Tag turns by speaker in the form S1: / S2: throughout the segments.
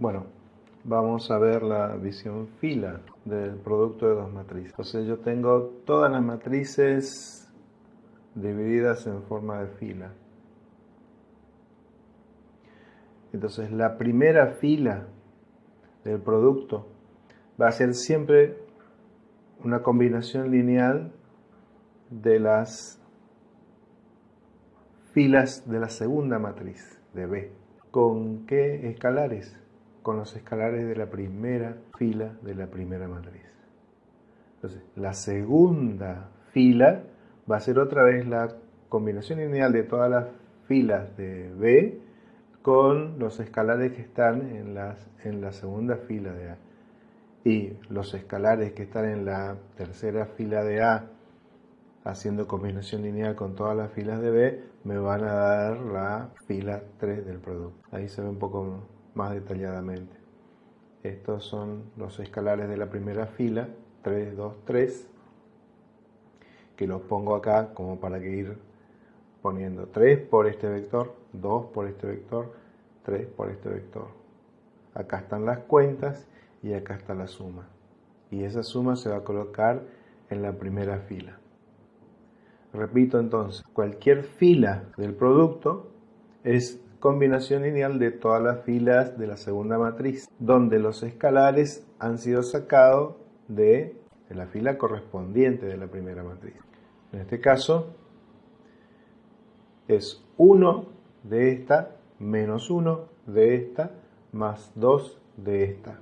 S1: Bueno, vamos a ver la visión fila del producto de dos matrices. Entonces yo tengo todas las matrices divididas en forma de fila. Entonces la primera fila del producto va a ser siempre una combinación lineal de las filas de la segunda matriz de B. ¿Con qué escalares? Con los escalares de la primera fila de la primera matriz. Entonces, la segunda fila va a ser otra vez la combinación lineal de todas las filas de B con los escalares que están en, las, en la segunda fila de A. Y los escalares que están en la tercera fila de A, haciendo combinación lineal con todas las filas de B, me van a dar la fila 3 del producto. Ahí se ve un poco más detalladamente. Estos son los escalares de la primera fila, 3, 2, 3, que los pongo acá como para que ir poniendo 3 por este vector, 2 por este vector, 3 por este vector. Acá están las cuentas y acá está la suma. Y esa suma se va a colocar en la primera fila. Repito entonces, cualquier fila del producto es combinación lineal de todas las filas de la segunda matriz, donde los escalares han sido sacados de, de la fila correspondiente de la primera matriz. En este caso, es 1 de esta menos 1 de esta más 2 de esta.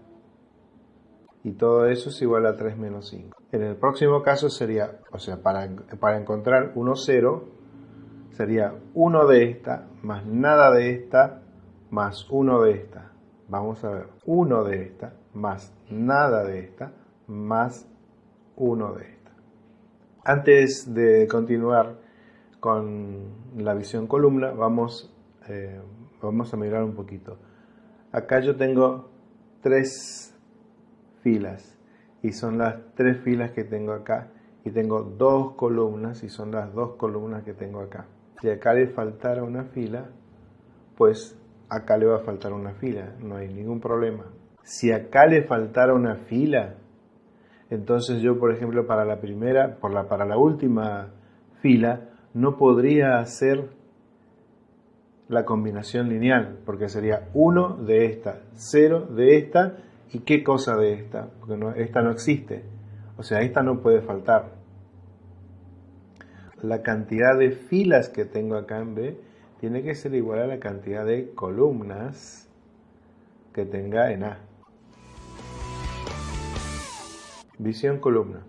S1: Y todo eso es igual a 3 menos 5. En el próximo caso sería, o sea, para, para encontrar 1, 0, sería 1 de esta más nada de esta más 1 de esta. Vamos a ver, 1 de esta más nada de esta más 1 de esta. Antes de continuar con la visión columna, vamos, eh, vamos a mirar un poquito. Acá yo tengo tres filas y son las tres filas que tengo acá y tengo dos columnas y son las dos columnas que tengo acá. Si acá le faltara una fila, pues acá le va a faltar una fila, no hay ningún problema. Si acá le faltara una fila, entonces yo, por ejemplo, para la primera, por la, para la última fila, no podría hacer la combinación lineal, porque sería 1 de esta, 0 de esta, y qué cosa de esta, porque esta no existe. O sea, esta no puede faltar. La cantidad de filas que tengo acá en B tiene que ser igual a la cantidad de columnas que tenga en A. Visión columna.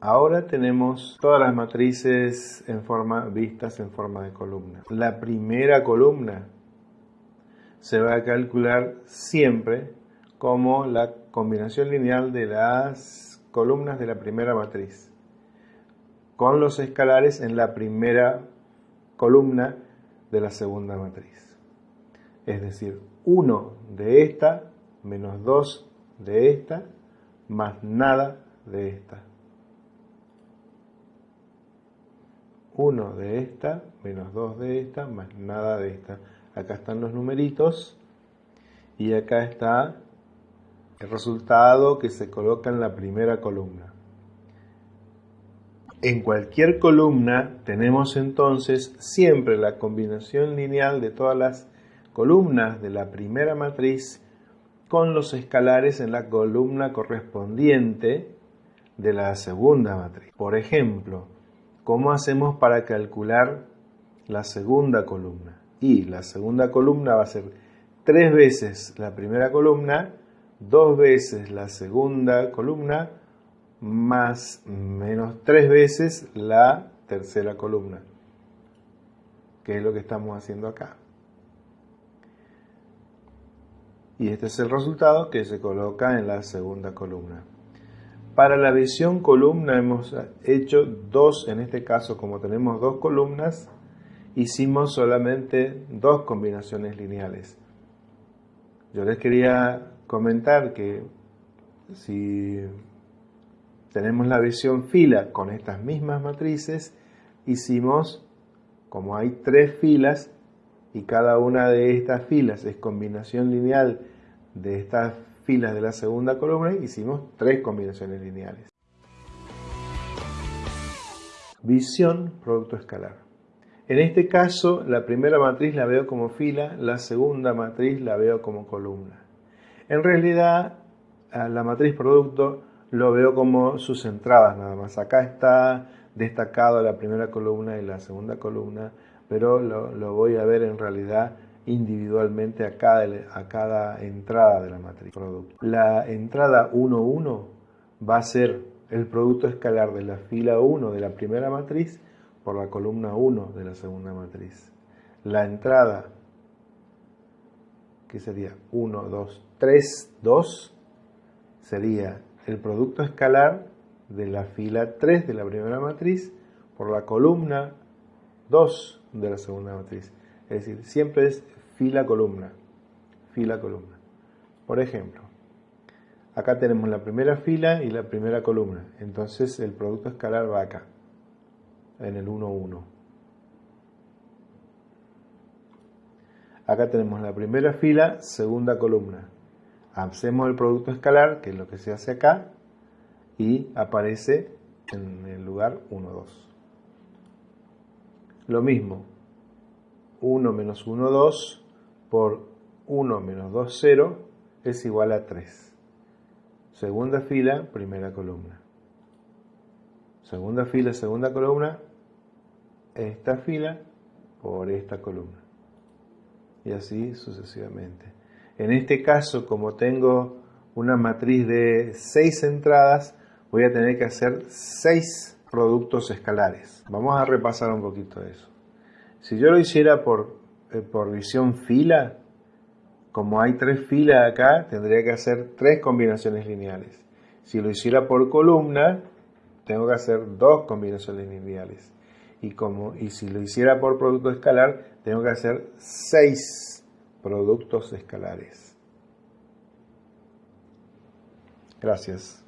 S1: Ahora tenemos todas las matrices en forma, vistas en forma de columna. La primera columna se va a calcular siempre como la combinación lineal de las columnas de la primera matriz, con los escalares en la primera columna de la segunda matriz. Es decir, 1 de esta menos 2 de esta más nada de esta. 1 de esta, menos 2 de esta, más nada de esta. Acá están los numeritos y acá está el resultado que se coloca en la primera columna. En cualquier columna tenemos entonces siempre la combinación lineal de todas las columnas de la primera matriz con los escalares en la columna correspondiente de la segunda matriz. Por ejemplo, ¿cómo hacemos para calcular la segunda columna? Y la segunda columna va a ser tres veces la primera columna, dos veces la segunda columna, más menos tres veces la tercera columna, que es lo que estamos haciendo acá. Y este es el resultado que se coloca en la segunda columna. Para la visión columna hemos hecho dos, en este caso como tenemos dos columnas, hicimos solamente dos combinaciones lineales. Yo les quería comentar que si tenemos la visión fila con estas mismas matrices, hicimos, como hay tres filas y cada una de estas filas es combinación lineal de estas filas de la segunda columna hicimos tres combinaciones lineales. Visión, producto escalar. En este caso, la primera matriz la veo como fila, la segunda matriz la veo como columna. En realidad, la matriz producto lo veo como sus entradas nada más. Acá está destacado la primera columna y la segunda columna, pero lo, voy a ver en realidad individualmente a cada, a cada entrada de la matriz producto. La entrada 1, 1 va a ser el producto escalar de la fila 1 de la primera matriz por la columna 1 de la segunda matriz. La entrada, que sería 1, 2, 3, 2, sería el producto escalar de la fila 3 de la primera matriz por la columna 2 de la segunda matriz. Es decir, siempre es fila-columna, fila-columna. Por ejemplo, acá tenemos la primera fila y la primera columna. Entonces el producto escalar va acá, en el 1, 1. Acá tenemos la primera fila, segunda columna. Hacemos el producto escalar, que es lo que se hace acá, y aparece en el lugar 1, 2. Lo mismo, 1 menos 1, 2 por 1 menos 2, 0 es igual a 3. Segunda fila, primera columna. Segunda fila, segunda columna, esta fila por esta columna. Y así sucesivamente. En este caso, como tengo una matriz de 6 entradas, voy a tener que hacer 6 productos escalares. Vamos a repasar un poquito eso. Si yo lo hiciera por, eh, por visión fila, como hay tres filas acá, tendría que hacer tres combinaciones lineales. Si lo hiciera por columna, tengo que hacer dos combinaciones lineales. Y, como, y si lo hiciera por producto escalar, tengo que hacer seis productos escalares. Gracias.